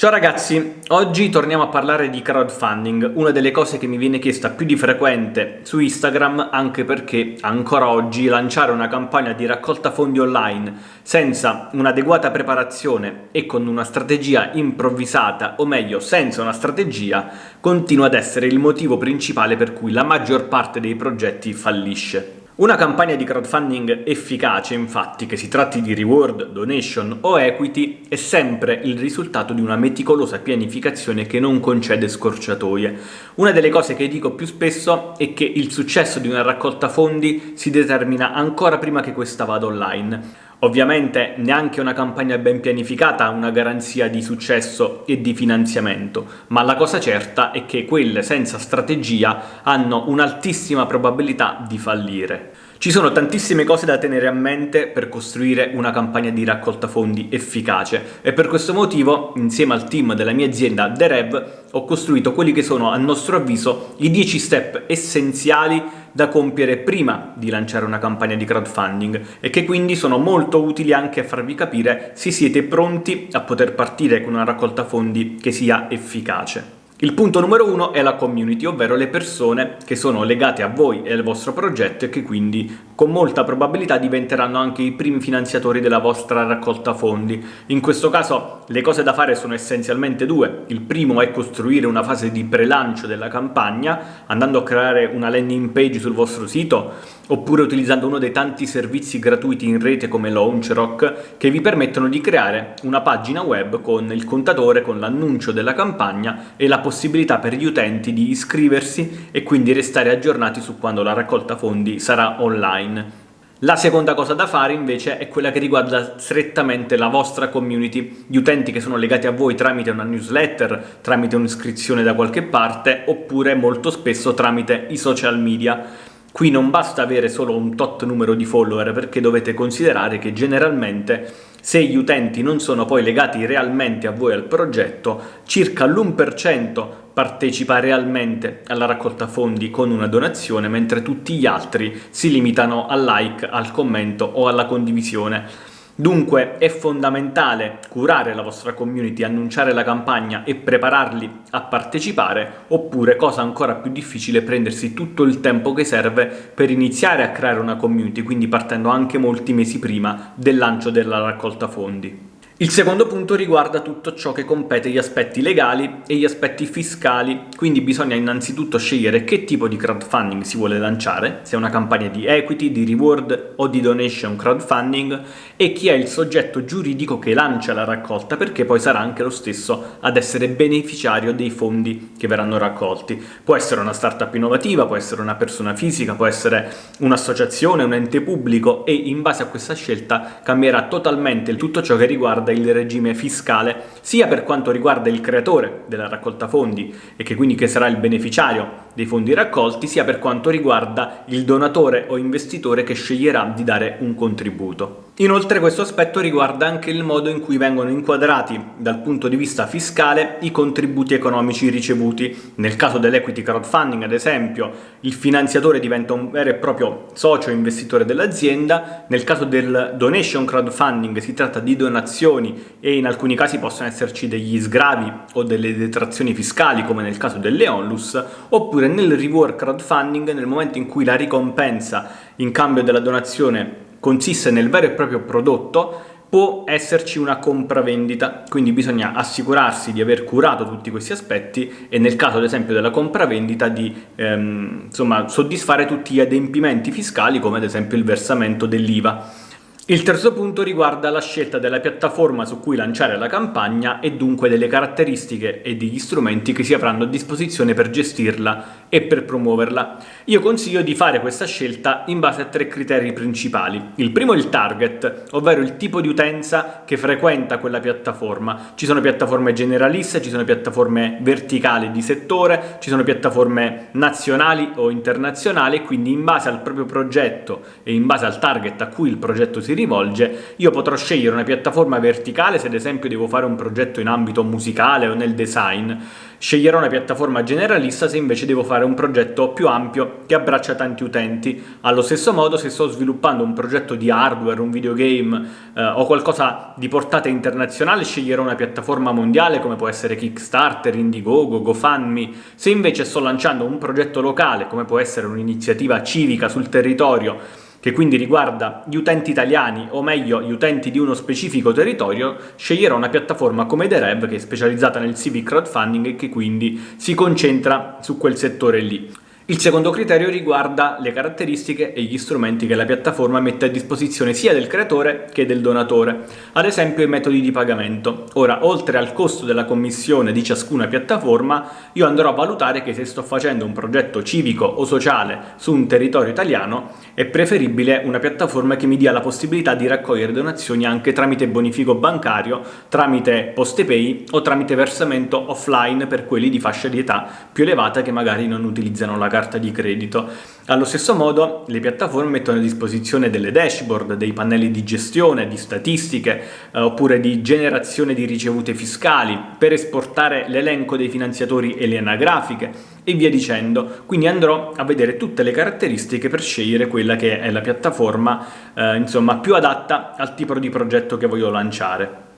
Ciao ragazzi, oggi torniamo a parlare di crowdfunding, una delle cose che mi viene chiesta più di frequente su Instagram anche perché ancora oggi lanciare una campagna di raccolta fondi online senza un'adeguata preparazione e con una strategia improvvisata, o meglio senza una strategia, continua ad essere il motivo principale per cui la maggior parte dei progetti fallisce. Una campagna di crowdfunding efficace, infatti, che si tratti di reward, donation o equity, è sempre il risultato di una meticolosa pianificazione che non concede scorciatoie. Una delle cose che dico più spesso è che il successo di una raccolta fondi si determina ancora prima che questa vada online. Ovviamente neanche una campagna ben pianificata ha una garanzia di successo e di finanziamento, ma la cosa certa è che quelle senza strategia hanno un'altissima probabilità di fallire. Ci sono tantissime cose da tenere a mente per costruire una campagna di raccolta fondi efficace e per questo motivo, insieme al team della mia azienda The Rev, ho costruito quelli che sono, a nostro avviso, i 10 step essenziali da compiere prima di lanciare una campagna di crowdfunding e che quindi sono molto utili anche a farvi capire se siete pronti a poter partire con una raccolta fondi che sia efficace. Il punto numero uno è la community, ovvero le persone che sono legate a voi e al vostro progetto e che quindi con molta probabilità diventeranno anche i primi finanziatori della vostra raccolta fondi. In questo caso le cose da fare sono essenzialmente due. Il primo è costruire una fase di pre-lancio della campagna, andando a creare una landing page sul vostro sito, oppure utilizzando uno dei tanti servizi gratuiti in rete come LaunchRock, che vi permettono di creare una pagina web con il contatore, con l'annuncio della campagna e la possibilità per gli utenti di iscriversi e quindi restare aggiornati su quando la raccolta fondi sarà online online. La seconda cosa da fare invece è quella che riguarda strettamente la vostra community, gli utenti che sono legati a voi tramite una newsletter, tramite un'iscrizione da qualche parte, oppure molto spesso tramite i social media. Qui non basta avere solo un tot numero di follower perché dovete considerare che generalmente se gli utenti non sono poi legati realmente a voi al progetto, circa l'1% partecipa realmente alla raccolta fondi con una donazione, mentre tutti gli altri si limitano al like, al commento o alla condivisione. Dunque è fondamentale curare la vostra community, annunciare la campagna e prepararli a partecipare, oppure, cosa ancora più difficile, prendersi tutto il tempo che serve per iniziare a creare una community, quindi partendo anche molti mesi prima del lancio della raccolta fondi. Il secondo punto riguarda tutto ciò che compete gli aspetti legali e gli aspetti fiscali, quindi bisogna innanzitutto scegliere che tipo di crowdfunding si vuole lanciare, se è una campagna di equity, di reward o di donation crowdfunding e chi è il soggetto giuridico che lancia la raccolta perché poi sarà anche lo stesso ad essere beneficiario dei fondi che verranno raccolti. Può essere una startup innovativa, può essere una persona fisica, può essere un'associazione, un ente pubblico e in base a questa scelta cambierà totalmente tutto ciò che riguarda riguarda il regime fiscale, sia per quanto riguarda il creatore della raccolta fondi e che quindi che sarà il beneficiario dei fondi raccolti, sia per quanto riguarda il donatore o investitore che sceglierà di dare un contributo. Inoltre questo aspetto riguarda anche il modo in cui vengono inquadrati dal punto di vista fiscale i contributi economici ricevuti. Nel caso dell'equity crowdfunding, ad esempio, il finanziatore diventa un vero e proprio socio investitore dell'azienda, nel caso del donation crowdfunding si tratta di donazioni e in alcuni casi possono esserci degli sgravi o delle detrazioni fiscali come nel caso delle onlus, oppure nel reward crowdfunding nel momento in cui la ricompensa in cambio della donazione consiste nel vero e proprio prodotto, può esserci una compravendita, quindi bisogna assicurarsi di aver curato tutti questi aspetti e nel caso ad esempio della compravendita di ehm, insomma, soddisfare tutti gli adempimenti fiscali come ad esempio il versamento dell'IVA. Il terzo punto riguarda la scelta della piattaforma su cui lanciare la campagna e dunque delle caratteristiche e degli strumenti che si avranno a disposizione per gestirla e per promuoverla. Io consiglio di fare questa scelta in base a tre criteri principali. Il primo è il target, ovvero il tipo di utenza che frequenta quella piattaforma. Ci sono piattaforme generaliste, ci sono piattaforme verticali di settore, ci sono piattaforme nazionali o internazionali, quindi in base al proprio progetto e in base al target a cui il progetto si rivolge, io potrò scegliere una piattaforma verticale se ad esempio devo fare un progetto in ambito musicale o nel design, sceglierò una piattaforma generalista se invece devo fare un progetto più ampio che abbraccia tanti utenti. Allo stesso modo se sto sviluppando un progetto di hardware, un videogame eh, o qualcosa di portata internazionale sceglierò una piattaforma mondiale come può essere Kickstarter, Indiegogo, GoFundMe. Se invece sto lanciando un progetto locale come può essere un'iniziativa civica sul territorio che quindi riguarda gli utenti italiani, o meglio gli utenti di uno specifico territorio, sceglierò una piattaforma come The Rev che è specializzata nel civic crowdfunding e che quindi si concentra su quel settore lì. Il secondo criterio riguarda le caratteristiche e gli strumenti che la piattaforma mette a disposizione sia del creatore che del donatore, ad esempio i metodi di pagamento. Ora, oltre al costo della commissione di ciascuna piattaforma, io andrò a valutare che se sto facendo un progetto civico o sociale su un territorio italiano, è preferibile una piattaforma che mi dia la possibilità di raccogliere donazioni anche tramite bonifico bancario, tramite poste pay o tramite versamento offline per quelli di fascia di età più elevata che magari non utilizzano la carta carta di credito. Allo stesso modo le piattaforme mettono a disposizione delle dashboard, dei pannelli di gestione, di statistiche eh, oppure di generazione di ricevute fiscali per esportare l'elenco dei finanziatori e le anagrafiche e via dicendo. Quindi andrò a vedere tutte le caratteristiche per scegliere quella che è la piattaforma eh, insomma, più adatta al tipo di progetto che voglio lanciare.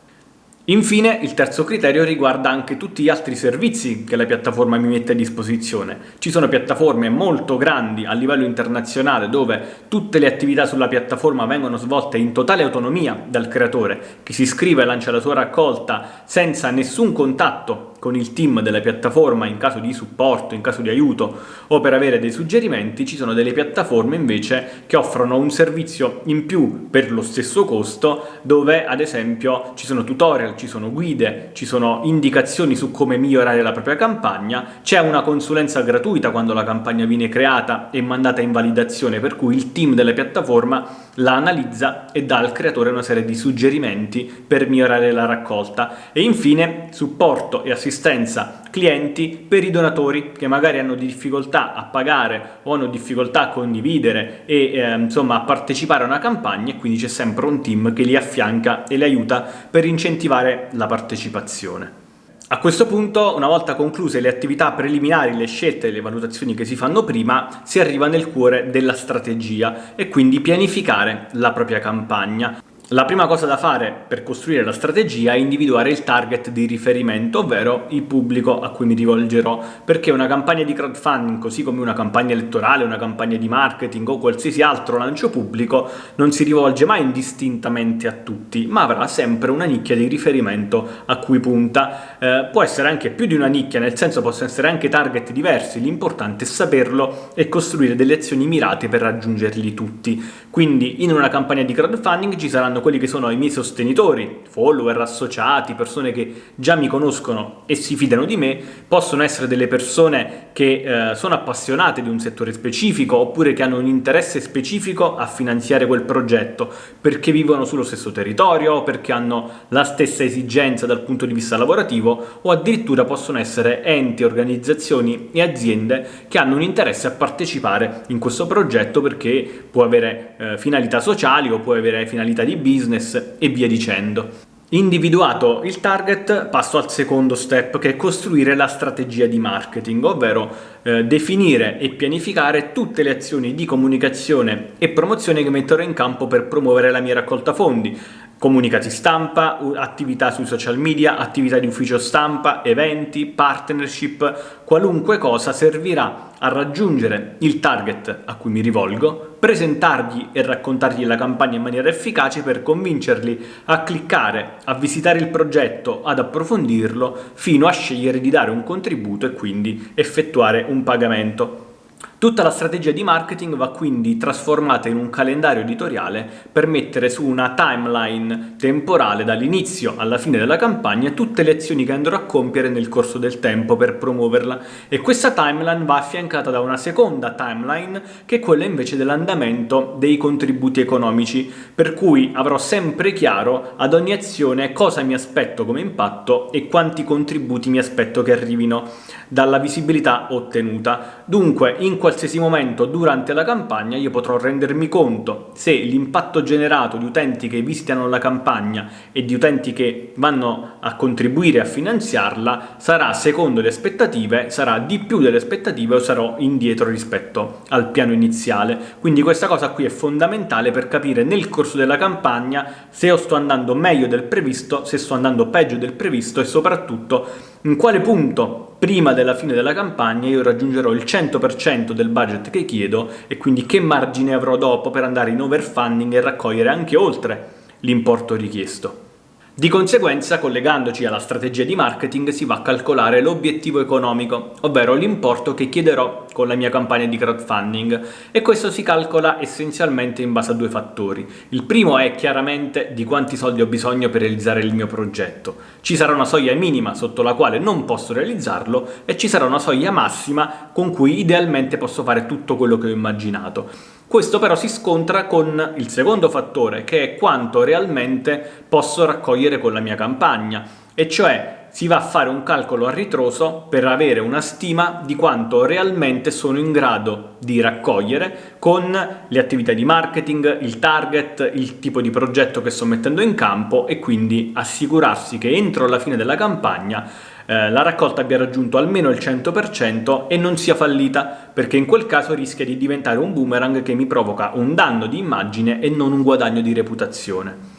Infine, il terzo criterio riguarda anche tutti gli altri servizi che la piattaforma mi mette a disposizione. Ci sono piattaforme molto grandi a livello internazionale dove tutte le attività sulla piattaforma vengono svolte in totale autonomia dal creatore, che si iscrive e lancia la sua raccolta senza nessun contatto con il team della piattaforma in caso di supporto, in caso di aiuto o per avere dei suggerimenti, ci sono delle piattaforme invece che offrono un servizio in più per lo stesso costo dove ad esempio ci sono tutorial, ci sono guide, ci sono indicazioni su come migliorare la propria campagna, c'è una consulenza gratuita quando la campagna viene creata e mandata in validazione per cui il team della piattaforma la analizza e dà al creatore una serie di suggerimenti per migliorare la raccolta. E infine supporto e assistenza assistenza clienti per i donatori che magari hanno difficoltà a pagare o hanno difficoltà a condividere e eh, insomma a partecipare a una campagna e quindi c'è sempre un team che li affianca e li aiuta per incentivare la partecipazione. A questo punto, una volta concluse le attività preliminari, le scelte e le valutazioni che si fanno prima, si arriva nel cuore della strategia e quindi pianificare la propria campagna. La prima cosa da fare per costruire la strategia è individuare il target di riferimento, ovvero il pubblico a cui mi rivolgerò, perché una campagna di crowdfunding, così come una campagna elettorale, una campagna di marketing o qualsiasi altro lancio pubblico, non si rivolge mai indistintamente a tutti, ma avrà sempre una nicchia di riferimento a cui punta. Eh, può essere anche più di una nicchia, nel senso possono essere anche target diversi, l'importante è saperlo e costruire delle azioni mirate per raggiungerli tutti. Quindi in una campagna di crowdfunding ci saranno quelli che sono i miei sostenitori, follower, associati, persone che già mi conoscono e si fidano di me, possono essere delle persone che eh, sono appassionate di un settore specifico oppure che hanno un interesse specifico a finanziare quel progetto perché vivono sullo stesso territorio perché hanno la stessa esigenza dal punto di vista lavorativo o addirittura possono essere enti, organizzazioni e aziende che hanno un interesse a partecipare in questo progetto perché può avere eh, finalità sociali o può avere finalità di business business e via dicendo. Individuato il target, passo al secondo step che è costruire la strategia di marketing, ovvero eh, definire e pianificare tutte le azioni di comunicazione e promozione che metterò in campo per promuovere la mia raccolta fondi, comunicati stampa, attività sui social media, attività di ufficio stampa, eventi, partnership, qualunque cosa servirà a raggiungere il target a cui mi rivolgo, presentargli e raccontargli la campagna in maniera efficace per convincerli a cliccare, a visitare il progetto, ad approfondirlo, fino a scegliere di dare un contributo e quindi effettuare un pagamento. Tutta la strategia di marketing va quindi trasformata in un calendario editoriale per mettere su una timeline temporale dall'inizio alla fine della campagna tutte le azioni che andrò a compiere nel corso del tempo per promuoverla e questa timeline va affiancata da una seconda timeline che è quella invece dell'andamento dei contributi economici per cui avrò sempre chiaro ad ogni azione cosa mi aspetto come impatto e quanti contributi mi aspetto che arrivino dalla visibilità ottenuta. Dunque in qualsiasi qualsiasi momento durante la campagna io potrò rendermi conto se l'impatto generato di utenti che visitano la campagna e di utenti che vanno a contribuire a finanziarla sarà secondo le aspettative, sarà di più delle aspettative o sarò indietro rispetto al piano iniziale. Quindi questa cosa qui è fondamentale per capire nel corso della campagna se sto andando meglio del previsto, se sto andando peggio del previsto e soprattutto in quale punto prima della fine della campagna io raggiungerò il 100% del budget che chiedo e quindi che margine avrò dopo per andare in overfunding e raccogliere anche oltre l'importo richiesto. Di conseguenza, collegandoci alla strategia di marketing, si va a calcolare l'obiettivo economico, ovvero l'importo che chiederò con la mia campagna di crowdfunding e questo si calcola essenzialmente in base a due fattori. Il primo è chiaramente di quanti soldi ho bisogno per realizzare il mio progetto. Ci sarà una soglia minima sotto la quale non posso realizzarlo e ci sarà una soglia massima con cui idealmente posso fare tutto quello che ho immaginato. Questo però si scontra con il secondo fattore, che è quanto realmente posso raccogliere con la mia campagna, e cioè si va a fare un calcolo a ritroso per avere una stima di quanto realmente sono in grado di raccogliere con le attività di marketing, il target, il tipo di progetto che sto mettendo in campo e quindi assicurarsi che entro la fine della campagna eh, la raccolta abbia raggiunto almeno il 100% e non sia fallita, perché in quel caso rischia di diventare un boomerang che mi provoca un danno di immagine e non un guadagno di reputazione.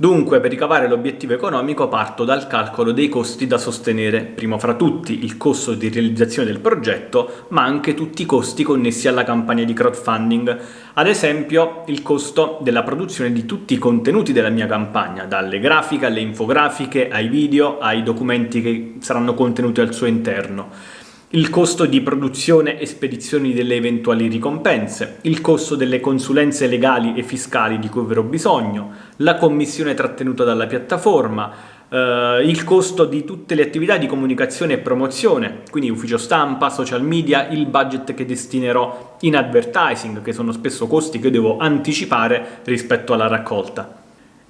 Dunque, per ricavare l'obiettivo economico parto dal calcolo dei costi da sostenere, primo fra tutti il costo di realizzazione del progetto, ma anche tutti i costi connessi alla campagna di crowdfunding, ad esempio il costo della produzione di tutti i contenuti della mia campagna, dalle grafiche alle infografiche, ai video, ai documenti che saranno contenuti al suo interno il costo di produzione e spedizioni delle eventuali ricompense, il costo delle consulenze legali e fiscali di cui avrò bisogno, la commissione trattenuta dalla piattaforma, eh, il costo di tutte le attività di comunicazione e promozione, quindi ufficio stampa, social media, il budget che destinerò in advertising, che sono spesso costi che devo anticipare rispetto alla raccolta.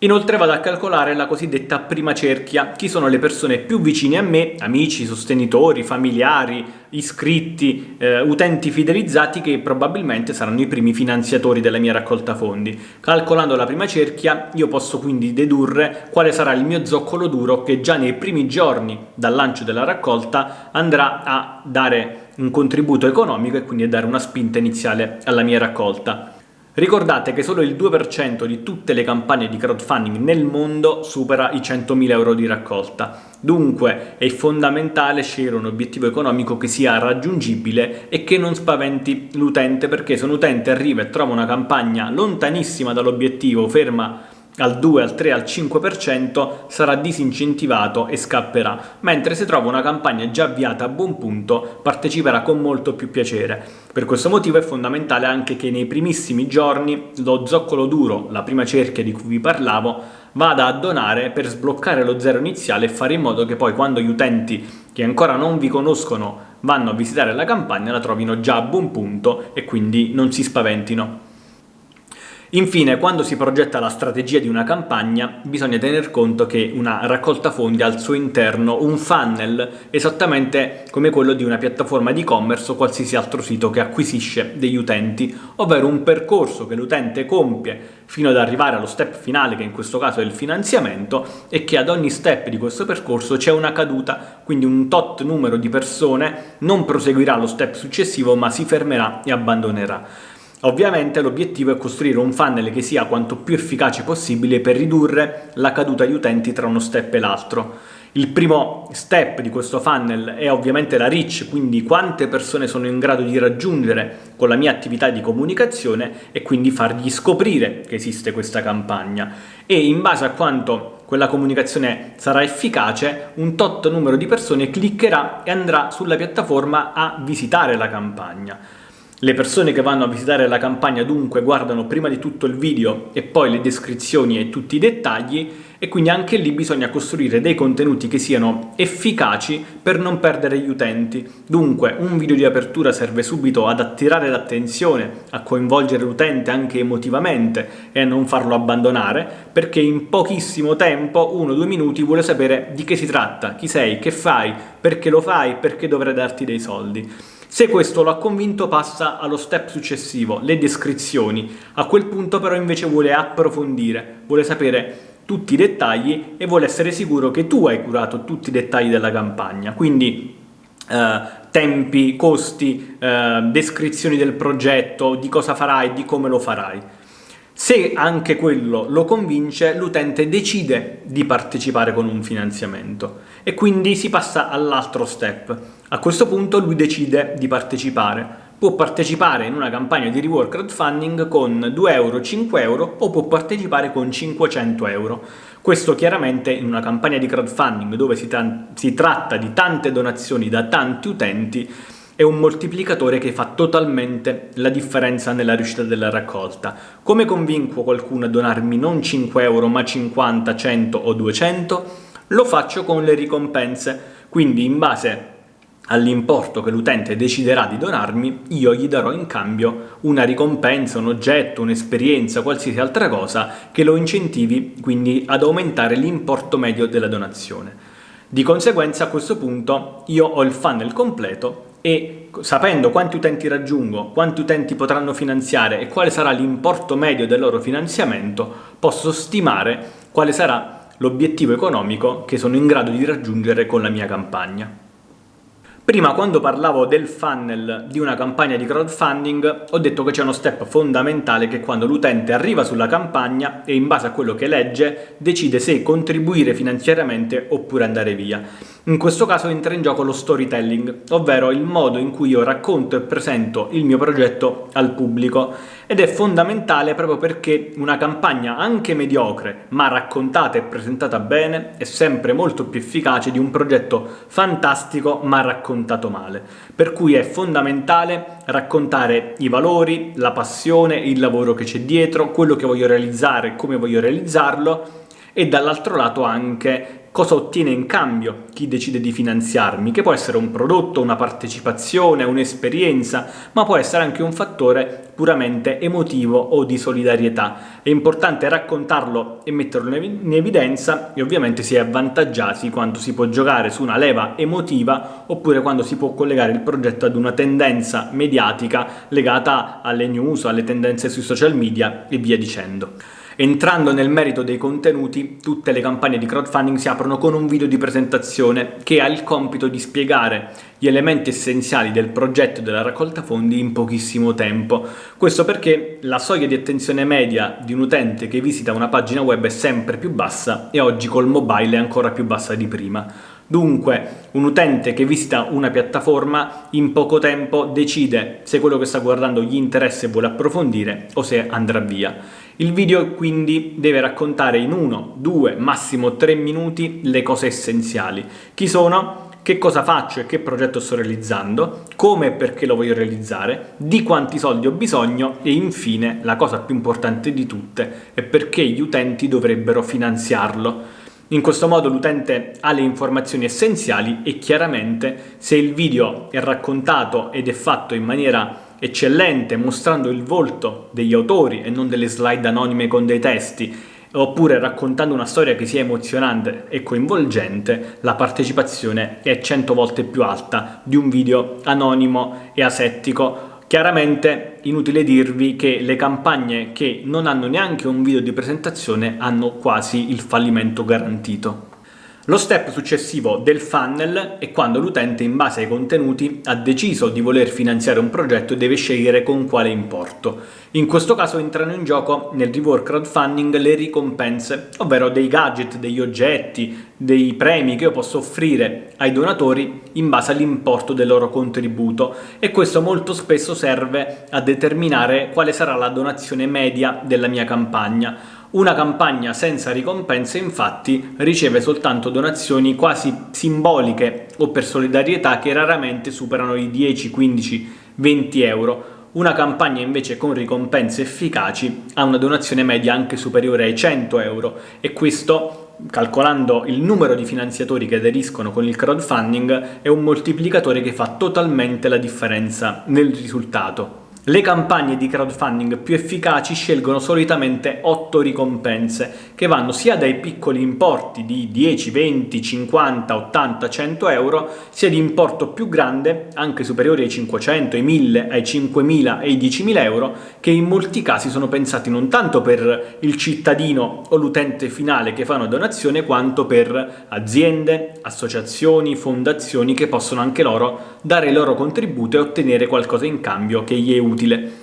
Inoltre vado a calcolare la cosiddetta prima cerchia, chi sono le persone più vicine a me, amici, sostenitori, familiari, iscritti, eh, utenti fidelizzati che probabilmente saranno i primi finanziatori della mia raccolta fondi. Calcolando la prima cerchia io posso quindi dedurre quale sarà il mio zoccolo duro che già nei primi giorni dal lancio della raccolta andrà a dare un contributo economico e quindi a dare una spinta iniziale alla mia raccolta. Ricordate che solo il 2% di tutte le campagne di crowdfunding nel mondo supera i 100.000 euro di raccolta. Dunque è fondamentale scegliere un obiettivo economico che sia raggiungibile e che non spaventi l'utente perché se un utente arriva e trova una campagna lontanissima dall'obiettivo, ferma al 2, al 3, al 5% sarà disincentivato e scapperà, mentre se trova una campagna già avviata a buon punto parteciperà con molto più piacere. Per questo motivo è fondamentale anche che nei primissimi giorni lo zoccolo duro, la prima cerchia di cui vi parlavo, vada a donare per sbloccare lo zero iniziale e fare in modo che poi quando gli utenti che ancora non vi conoscono vanno a visitare la campagna la trovino già a buon punto e quindi non si spaventino. Infine, quando si progetta la strategia di una campagna, bisogna tener conto che una raccolta fondi ha al suo interno un funnel esattamente come quello di una piattaforma di e-commerce o qualsiasi altro sito che acquisisce degli utenti, ovvero un percorso che l'utente compie fino ad arrivare allo step finale, che in questo caso è il finanziamento, e che ad ogni step di questo percorso c'è una caduta, quindi un tot numero di persone non proseguirà lo step successivo ma si fermerà e abbandonerà. Ovviamente l'obiettivo è costruire un funnel che sia quanto più efficace possibile per ridurre la caduta di utenti tra uno step e l'altro. Il primo step di questo funnel è ovviamente la reach, quindi quante persone sono in grado di raggiungere con la mia attività di comunicazione e quindi fargli scoprire che esiste questa campagna. E in base a quanto quella comunicazione sarà efficace, un tot numero di persone cliccherà e andrà sulla piattaforma a visitare la campagna. Le persone che vanno a visitare la campagna dunque guardano prima di tutto il video e poi le descrizioni e tutti i dettagli e quindi anche lì bisogna costruire dei contenuti che siano efficaci per non perdere gli utenti. Dunque un video di apertura serve subito ad attirare l'attenzione, a coinvolgere l'utente anche emotivamente e a non farlo abbandonare perché in pochissimo tempo, uno o due minuti, vuole sapere di che si tratta, chi sei, che fai, perché lo fai, perché dovrei darti dei soldi. Se questo lo ha convinto passa allo step successivo, le descrizioni. A quel punto però invece vuole approfondire, vuole sapere tutti i dettagli e vuole essere sicuro che tu hai curato tutti i dettagli della campagna. Quindi eh, tempi, costi, eh, descrizioni del progetto, di cosa farai, di come lo farai. Se anche quello lo convince, l'utente decide di partecipare con un finanziamento e quindi si passa all'altro step. A questo punto lui decide di partecipare. Può partecipare in una campagna di reward crowdfunding con 2 euro, 5 euro o può partecipare con 500 euro. Questo chiaramente in una campagna di crowdfunding dove si, tra si tratta di tante donazioni da tanti utenti è un moltiplicatore che fa totalmente la differenza nella riuscita della raccolta. Come convinco qualcuno a donarmi non 5 euro ma 50, 100 o 200? Lo faccio con le ricompense, quindi in base all'importo che l'utente deciderà di donarmi, io gli darò in cambio una ricompensa, un oggetto, un'esperienza, qualsiasi altra cosa che lo incentivi quindi ad aumentare l'importo medio della donazione. Di conseguenza a questo punto io ho il funnel completo e sapendo quanti utenti raggiungo, quanti utenti potranno finanziare e quale sarà l'importo medio del loro finanziamento, posso stimare quale sarà l'obiettivo economico che sono in grado di raggiungere con la mia campagna. Prima quando parlavo del funnel di una campagna di crowdfunding ho detto che c'è uno step fondamentale che quando l'utente arriva sulla campagna e in base a quello che legge decide se contribuire finanziariamente oppure andare via. In questo caso entra in gioco lo storytelling, ovvero il modo in cui io racconto e presento il mio progetto al pubblico ed è fondamentale proprio perché una campagna anche mediocre ma raccontata e presentata bene è sempre molto più efficace di un progetto fantastico ma raccontato male. Per cui è fondamentale raccontare i valori, la passione, il lavoro che c'è dietro, quello che voglio realizzare, come voglio realizzarlo e dall'altro lato anche cosa ottiene in cambio chi decide di finanziarmi, che può essere un prodotto, una partecipazione, un'esperienza, ma può essere anche un fattore puramente emotivo o di solidarietà. È importante raccontarlo e metterlo in evidenza e ovviamente si è avvantaggiati quando si può giocare su una leva emotiva oppure quando si può collegare il progetto ad una tendenza mediatica legata alle news, alle tendenze sui social media e via dicendo. Entrando nel merito dei contenuti, tutte le campagne di crowdfunding si aprono con un video di presentazione che ha il compito di spiegare gli elementi essenziali del progetto della raccolta fondi in pochissimo tempo. Questo perché la soglia di attenzione media di un utente che visita una pagina web è sempre più bassa e oggi col mobile è ancora più bassa di prima. Dunque, un utente che visita una piattaforma in poco tempo decide se quello che sta guardando gli interessa e vuole approfondire o se andrà via. Il video quindi deve raccontare in uno, due, massimo tre minuti le cose essenziali. Chi sono? Che cosa faccio e che progetto sto realizzando? Come e perché lo voglio realizzare? Di quanti soldi ho bisogno? E infine, la cosa più importante di tutte, è perché gli utenti dovrebbero finanziarlo. In questo modo l'utente ha le informazioni essenziali e chiaramente se il video è raccontato ed è fatto in maniera eccellente mostrando il volto degli autori e non delle slide anonime con dei testi oppure raccontando una storia che sia emozionante e coinvolgente, la partecipazione è 100 volte più alta di un video anonimo e asettico. Chiaramente inutile dirvi che le campagne che non hanno neanche un video di presentazione hanno quasi il fallimento garantito. Lo step successivo del funnel è quando l'utente in base ai contenuti ha deciso di voler finanziare un progetto e deve scegliere con quale importo. In questo caso entrano in gioco nel reward crowdfunding le ricompense, ovvero dei gadget, degli oggetti, dei premi che io posso offrire ai donatori in base all'importo del loro contributo e questo molto spesso serve a determinare quale sarà la donazione media della mia campagna una campagna senza ricompense infatti riceve soltanto donazioni quasi simboliche o per solidarietà che raramente superano i 10, 15, 20 euro. Una campagna invece con ricompense efficaci ha una donazione media anche superiore ai 100 euro e questo calcolando il numero di finanziatori che aderiscono con il crowdfunding è un moltiplicatore che fa totalmente la differenza nel risultato. Le campagne di crowdfunding più efficaci scelgono solitamente 8 ricompense, che vanno sia dai piccoli importi di 10, 20, 50, 80, 100 euro, sia di importo più grande, anche superiori ai 500, ai 1000, ai 5000 e ai 10.000 euro, che in molti casi sono pensati non tanto per il cittadino o l'utente finale che fa una donazione, quanto per aziende, associazioni, fondazioni che possono anche loro dare il loro contributo e ottenere qualcosa in cambio che gli è utile.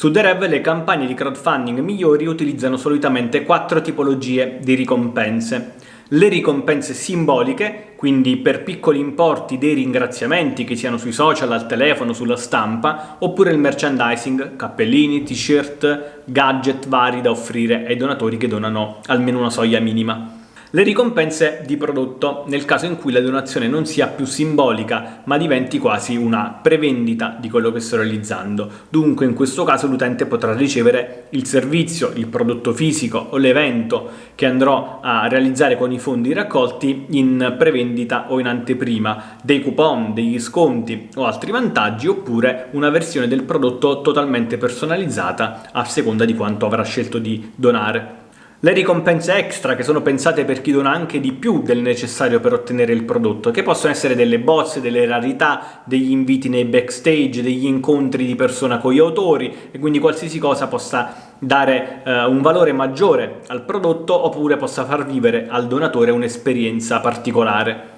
Su The Rev le campagne di crowdfunding migliori utilizzano solitamente quattro tipologie di ricompense. Le ricompense simboliche, quindi per piccoli importi dei ringraziamenti che siano sui social, al telefono, sulla stampa, oppure il merchandising, cappellini, t-shirt, gadget vari da offrire ai donatori che donano almeno una soglia minima. Le ricompense di prodotto, nel caso in cui la donazione non sia più simbolica ma diventi quasi una prevendita di quello che sto realizzando. Dunque in questo caso l'utente potrà ricevere il servizio, il prodotto fisico o l'evento che andrò a realizzare con i fondi raccolti in prevendita o in anteprima, dei coupon, degli sconti o altri vantaggi oppure una versione del prodotto totalmente personalizzata a seconda di quanto avrà scelto di donare. Le ricompense extra che sono pensate per chi dona anche di più del necessario per ottenere il prodotto, che possono essere delle bozze, delle rarità, degli inviti nei backstage, degli incontri di persona con gli autori e quindi qualsiasi cosa possa dare eh, un valore maggiore al prodotto oppure possa far vivere al donatore un'esperienza particolare.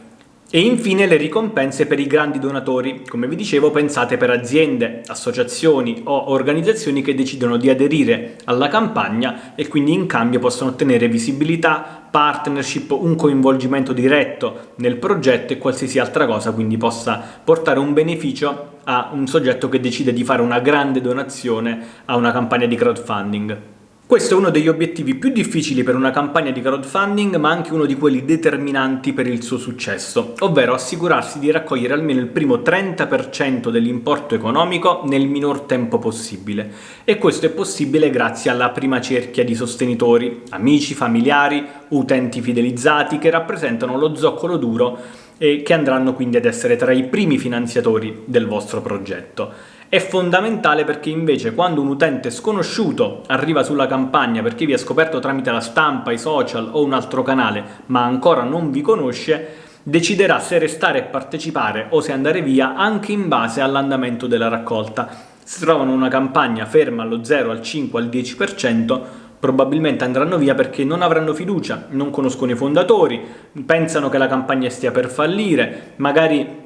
E infine le ricompense per i grandi donatori, come vi dicevo pensate per aziende, associazioni o organizzazioni che decidono di aderire alla campagna e quindi in cambio possono ottenere visibilità, partnership, un coinvolgimento diretto nel progetto e qualsiasi altra cosa quindi possa portare un beneficio a un soggetto che decide di fare una grande donazione a una campagna di crowdfunding. Questo è uno degli obiettivi più difficili per una campagna di crowdfunding, ma anche uno di quelli determinanti per il suo successo, ovvero assicurarsi di raccogliere almeno il primo 30% dell'importo economico nel minor tempo possibile. E questo è possibile grazie alla prima cerchia di sostenitori, amici, familiari, utenti fidelizzati, che rappresentano lo zoccolo duro e che andranno quindi ad essere tra i primi finanziatori del vostro progetto. È fondamentale perché invece quando un utente sconosciuto arriva sulla campagna perché vi ha scoperto tramite la stampa, i social o un altro canale, ma ancora non vi conosce, deciderà se restare e partecipare o se andare via anche in base all'andamento della raccolta. Se trovano una campagna ferma allo 0, al 5, al 10%, probabilmente andranno via perché non avranno fiducia, non conoscono i fondatori, pensano che la campagna stia per fallire, magari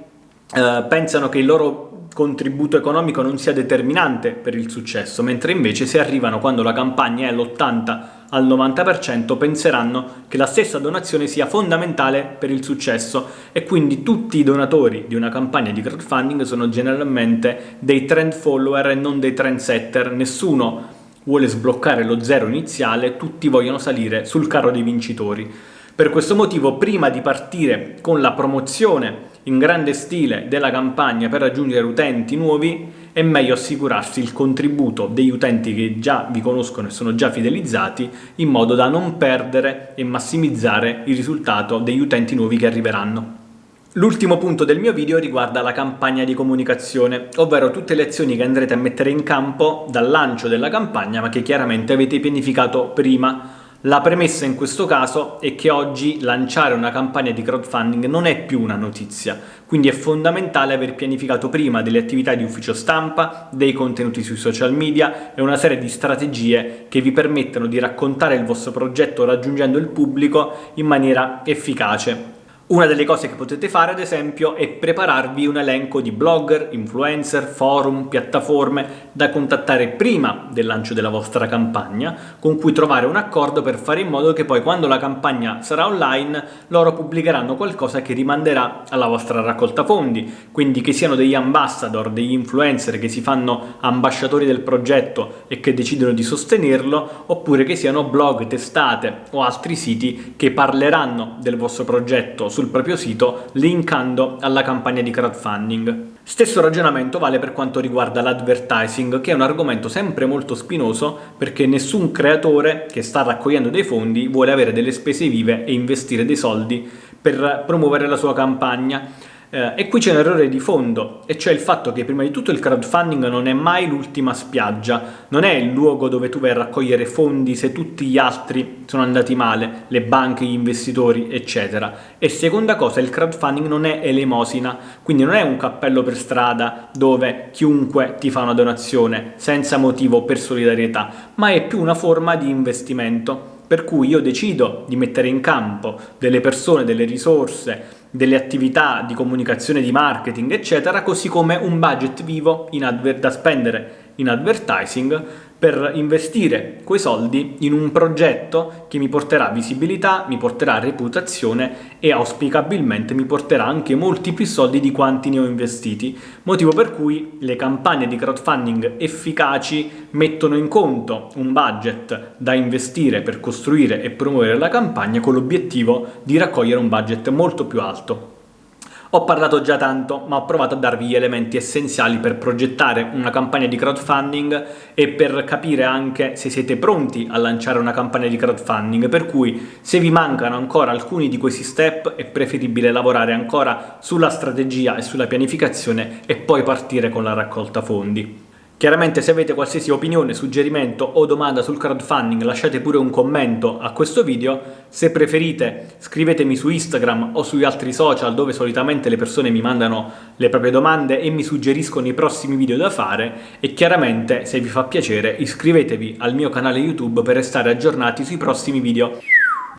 eh, pensano che il loro contributo economico non sia determinante per il successo, mentre invece se arrivano quando la campagna è all'80 al 90% penseranno che la stessa donazione sia fondamentale per il successo e quindi tutti i donatori di una campagna di crowdfunding sono generalmente dei trend follower e non dei trendsetter, nessuno vuole sbloccare lo zero iniziale, tutti vogliono salire sul carro dei vincitori. Per questo motivo prima di partire con la promozione in grande stile della campagna per raggiungere utenti nuovi è meglio assicurarsi il contributo degli utenti che già vi conoscono e sono già fidelizzati in modo da non perdere e massimizzare il risultato degli utenti nuovi che arriveranno. L'ultimo punto del mio video riguarda la campagna di comunicazione, ovvero tutte le azioni che andrete a mettere in campo dal lancio della campagna ma che chiaramente avete pianificato prima la premessa in questo caso è che oggi lanciare una campagna di crowdfunding non è più una notizia, quindi è fondamentale aver pianificato prima delle attività di ufficio stampa, dei contenuti sui social media e una serie di strategie che vi permettano di raccontare il vostro progetto raggiungendo il pubblico in maniera efficace. Una delle cose che potete fare, ad esempio, è prepararvi un elenco di blogger, influencer, forum, piattaforme da contattare prima del lancio della vostra campagna, con cui trovare un accordo per fare in modo che poi quando la campagna sarà online loro pubblicheranno qualcosa che rimanderà alla vostra raccolta fondi, quindi che siano degli ambassador, degli influencer che si fanno ambasciatori del progetto e che decidono di sostenerlo, oppure che siano blog, testate o altri siti che parleranno del vostro progetto sul proprio sito linkando alla campagna di crowdfunding. Stesso ragionamento vale per quanto riguarda l'advertising, che è un argomento sempre molto spinoso perché nessun creatore che sta raccogliendo dei fondi vuole avere delle spese vive e investire dei soldi per promuovere la sua campagna. Eh, e qui c'è un errore di fondo, e cioè il fatto che prima di tutto il crowdfunding non è mai l'ultima spiaggia, non è il luogo dove tu vai a raccogliere fondi se tutti gli altri sono andati male, le banche, gli investitori, eccetera. E seconda cosa, il crowdfunding non è elemosina, quindi non è un cappello per strada dove chiunque ti fa una donazione senza motivo per solidarietà, ma è più una forma di investimento per cui io decido di mettere in campo delle persone, delle risorse, delle attività di comunicazione, di marketing, eccetera, così come un budget vivo da spendere in advertising per investire quei soldi in un progetto che mi porterà visibilità, mi porterà reputazione e auspicabilmente mi porterà anche molti più soldi di quanti ne ho investiti, motivo per cui le campagne di crowdfunding efficaci mettono in conto un budget da investire per costruire e promuovere la campagna con l'obiettivo di raccogliere un budget molto più alto. Ho parlato già tanto, ma ho provato a darvi gli elementi essenziali per progettare una campagna di crowdfunding e per capire anche se siete pronti a lanciare una campagna di crowdfunding, per cui se vi mancano ancora alcuni di questi step è preferibile lavorare ancora sulla strategia e sulla pianificazione e poi partire con la raccolta fondi. Chiaramente se avete qualsiasi opinione, suggerimento o domanda sul crowdfunding lasciate pure un commento a questo video, se preferite scrivetemi su Instagram o sugli altri social dove solitamente le persone mi mandano le proprie domande e mi suggeriscono i prossimi video da fare e chiaramente se vi fa piacere iscrivetevi al mio canale YouTube per restare aggiornati sui prossimi video.